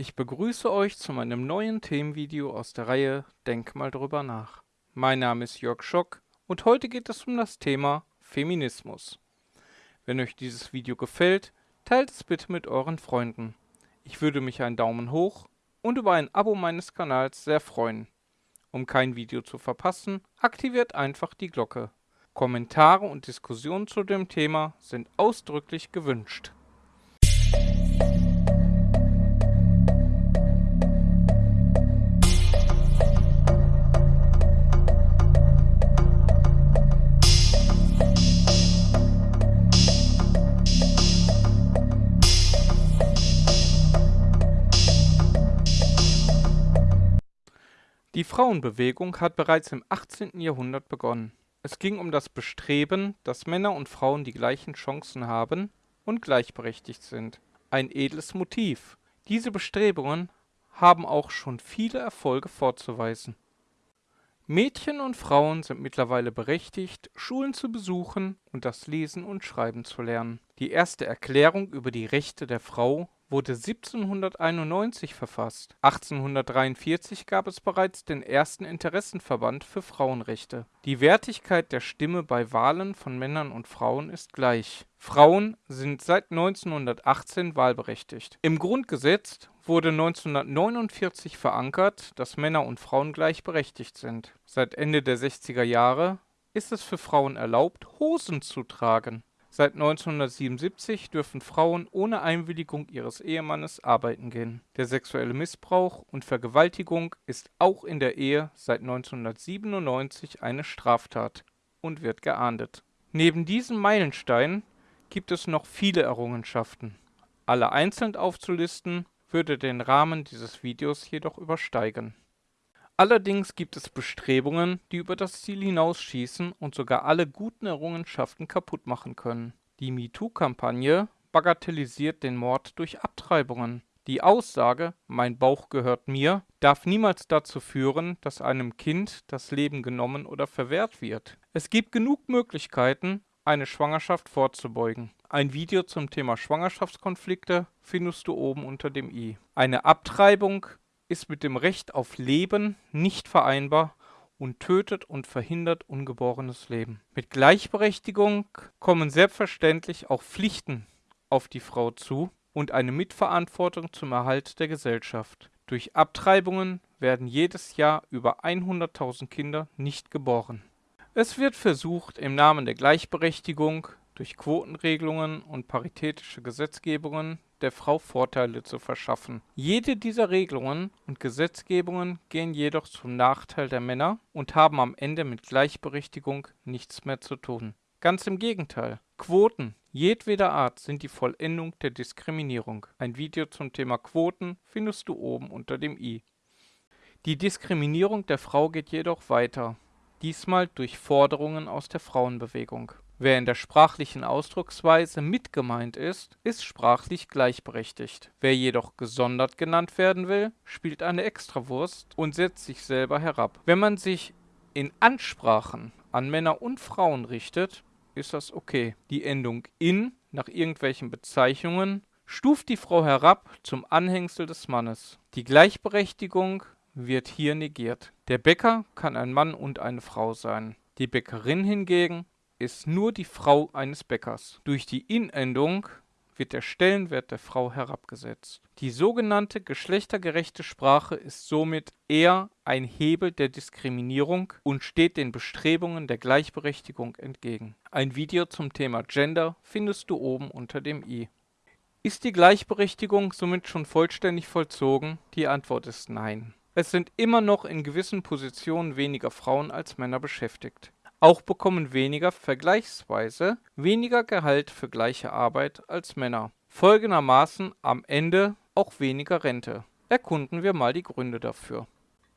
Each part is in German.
Ich begrüße euch zu meinem neuen Themenvideo aus der Reihe Denk mal drüber nach. Mein Name ist Jörg Schock und heute geht es um das Thema Feminismus. Wenn euch dieses Video gefällt, teilt es bitte mit euren Freunden. Ich würde mich einen Daumen hoch und über ein Abo meines Kanals sehr freuen. Um kein Video zu verpassen, aktiviert einfach die Glocke. Kommentare und Diskussionen zu dem Thema sind ausdrücklich gewünscht. Die Frauenbewegung hat bereits im 18. Jahrhundert begonnen. Es ging um das Bestreben, dass Männer und Frauen die gleichen Chancen haben und gleichberechtigt sind. Ein edles Motiv. Diese Bestrebungen haben auch schon viele Erfolge vorzuweisen. Mädchen und Frauen sind mittlerweile berechtigt, Schulen zu besuchen und das Lesen und Schreiben zu lernen. Die erste Erklärung über die Rechte der Frau wurde 1791 verfasst. 1843 gab es bereits den ersten Interessenverband für Frauenrechte. Die Wertigkeit der Stimme bei Wahlen von Männern und Frauen ist gleich. Frauen sind seit 1918 wahlberechtigt. Im Grundgesetz wurde 1949 verankert, dass Männer und Frauen gleichberechtigt sind. Seit Ende der 60er Jahre ist es für Frauen erlaubt, Hosen zu tragen. Seit 1977 dürfen Frauen ohne Einwilligung ihres Ehemannes arbeiten gehen. Der sexuelle Missbrauch und Vergewaltigung ist auch in der Ehe seit 1997 eine Straftat und wird geahndet. Neben diesen Meilensteinen gibt es noch viele Errungenschaften. Alle einzeln aufzulisten würde den Rahmen dieses Videos jedoch übersteigen Allerdings gibt es Bestrebungen, die über das Ziel hinausschießen und sogar alle guten Errungenschaften kaputt machen können. Die MeToo-Kampagne bagatellisiert den Mord durch Abtreibungen. Die Aussage „ Mein Bauch gehört mir “darf niemals dazu führen, dass einem Kind das Leben genommen oder verwehrt wird. Es gibt genug Möglichkeiten, eine Schwangerschaft vorzubeugen. Ein Video zum Thema Schwangerschaftskonflikte findest du oben unter dem i. Eine Abtreibung ist mit dem Recht auf Leben nicht vereinbar und tötet und verhindert ungeborenes Leben. Mit Gleichberechtigung kommen selbstverständlich auch Pflichten auf die Frau zu und eine Mitverantwortung zum Erhalt der Gesellschaft. Durch Abtreibungen werden jedes Jahr über 100.000 Kinder nicht geboren. Es wird versucht, im Namen der Gleichberechtigung durch Quotenregelungen und paritätische Gesetzgebungen der Frau Vorteile zu verschaffen. Jede dieser Regelungen und Gesetzgebungen gehen jedoch zum Nachteil der Männer und haben am Ende mit Gleichberechtigung nichts mehr zu tun. Ganz im Gegenteil. Quoten jedweder Art sind die Vollendung der Diskriminierung. Ein Video zum Thema Quoten findest du oben unter dem i. Die Diskriminierung der Frau geht jedoch weiter, diesmal durch Forderungen aus der Frauenbewegung. Wer in der sprachlichen Ausdrucksweise mit gemeint ist, ist sprachlich gleichberechtigt. Wer jedoch gesondert genannt werden will, spielt eine Extrawurst und setzt sich selber herab. Wenn man sich in Ansprachen an Männer und Frauen richtet, ist das okay. Die Endung in nach irgendwelchen Bezeichnungen stuft die Frau herab zum Anhängsel des Mannes. Die Gleichberechtigung wird hier negiert. Der Bäcker kann ein Mann und eine Frau sein. Die Bäckerin hingegen ist nur die Frau eines Bäckers. Durch die In-Endung wird der Stellenwert der Frau herabgesetzt. Die sogenannte geschlechtergerechte Sprache ist somit eher ein Hebel der Diskriminierung und steht den Bestrebungen der Gleichberechtigung entgegen. Ein Video zum Thema Gender findest du oben unter dem i. Ist die Gleichberechtigung somit schon vollständig vollzogen? Die Antwort ist nein. Es sind immer noch in gewissen Positionen weniger Frauen als Männer beschäftigt. Auch bekommen weniger vergleichsweise weniger Gehalt für gleiche Arbeit als Männer. Folgendermaßen am Ende auch weniger Rente. Erkunden wir mal die Gründe dafür.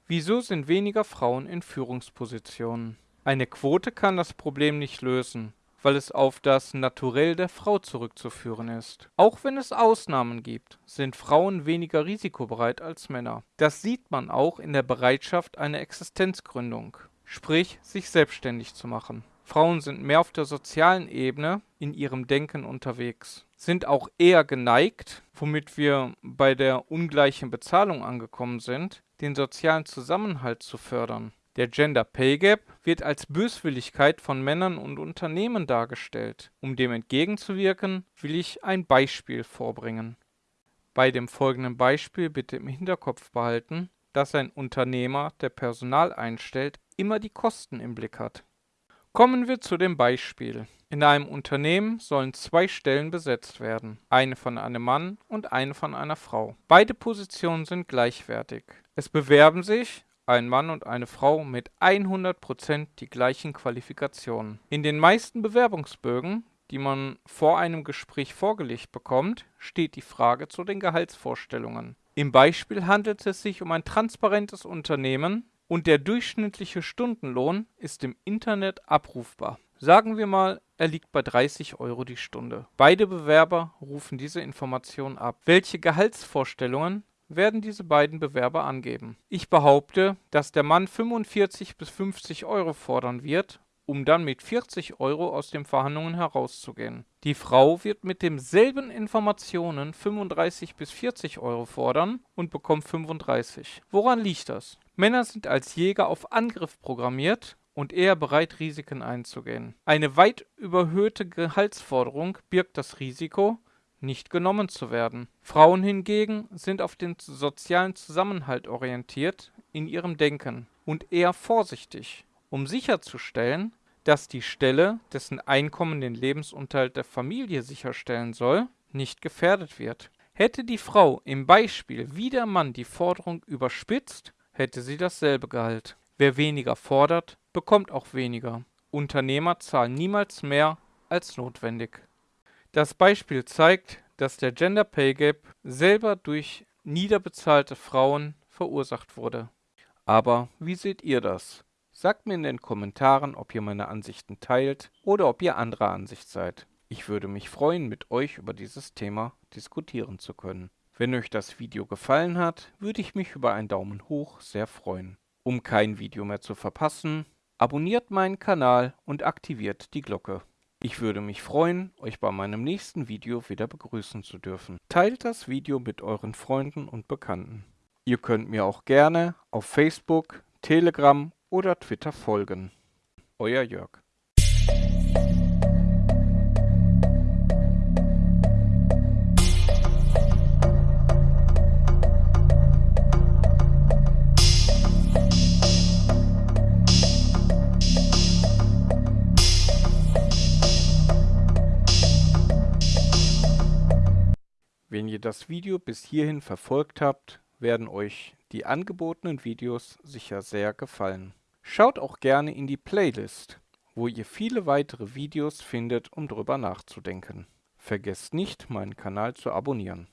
Wieso sind weniger Frauen in Führungspositionen? Eine Quote kann das Problem nicht lösen, weil es auf das Naturell der Frau zurückzuführen ist. Auch wenn es Ausnahmen gibt, sind Frauen weniger risikobereit als Männer. Das sieht man auch in der Bereitschaft einer Existenzgründung sprich sich selbstständig zu machen. Frauen sind mehr auf der sozialen Ebene in ihrem Denken unterwegs. sind auch eher geneigt, womit wir bei der ungleichen Bezahlung angekommen sind, den sozialen Zusammenhalt zu fördern. Der Gender Pay Gap wird als Böswilligkeit von Männern und Unternehmen dargestellt. Um dem entgegenzuwirken, will ich ein Beispiel vorbringen. Bei dem folgenden Beispiel bitte im Hinterkopf behalten, dass ein Unternehmer, der Personal einstellt, immer die Kosten im Blick hat. Kommen wir zu dem Beispiel. In einem Unternehmen sollen zwei Stellen besetzt werden, eine von einem Mann und eine von einer Frau. Beide Positionen sind gleichwertig. Es bewerben sich ein Mann und eine Frau mit 100% die gleichen Qualifikationen. In den meisten Bewerbungsbögen, die man vor einem Gespräch vorgelegt bekommt, steht die Frage zu den Gehaltsvorstellungen. Im Beispiel handelt es sich um ein transparentes Unternehmen und der durchschnittliche Stundenlohn ist im Internet abrufbar. Sagen wir mal, er liegt bei 30 Euro die Stunde. Beide Bewerber rufen diese Information ab. Welche Gehaltsvorstellungen werden diese beiden Bewerber angeben. Ich behaupte, dass der Mann 45 bis 50 Euro fordern wird, um dann mit 40 Euro aus den Verhandlungen herauszugehen. Die Frau wird mit demselben Informationen 35 bis 40 Euro fordern und bekommt 35. Woran liegt das? Männer sind als Jäger auf Angriff programmiert und eher bereit, Risiken einzugehen. Eine weit überhöhte Gehaltsforderung birgt das Risiko, nicht genommen zu werden. Frauen hingegen sind auf den sozialen Zusammenhalt orientiert in ihrem Denken und eher vorsichtig, um sicherzustellen, dass die Stelle, dessen Einkommen den Lebensunterhalt der Familie sicherstellen soll, nicht gefährdet wird. Hätte die Frau im Beispiel wie der Mann die Forderung überspitzt, hätte sie dasselbe Gehalt. Wer weniger fordert, bekommt auch weniger. Unternehmer zahlen niemals mehr als notwendig. Das Beispiel zeigt, dass der Gender Pay Gap selber durch niederbezahlte Frauen verursacht wurde. Aber wie seht ihr das? Sagt mir in den Kommentaren, ob ihr meine Ansichten teilt oder ob ihr anderer Ansicht seid. Ich würde mich freuen, mit euch über dieses Thema diskutieren zu können. Wenn euch das Video gefallen hat, würde ich mich über einen Daumen hoch sehr freuen. Um kein Video mehr zu verpassen, abonniert meinen Kanal und aktiviert die Glocke. Ich würde mich freuen, euch bei meinem nächsten Video wieder begrüßen zu dürfen. Teilt das Video mit euren Freunden und Bekannten. Ihr könnt mir auch gerne auf Facebook, Telegram oder Twitter folgen. Euer Jörg. Das Video bis hierhin verfolgt habt, werden euch die angebotenen Videos sicher sehr gefallen. Schaut auch gerne in die Playlist, wo ihr viele weitere Videos findet, um drüber nachzudenken. Vergesst nicht, meinen Kanal zu abonnieren.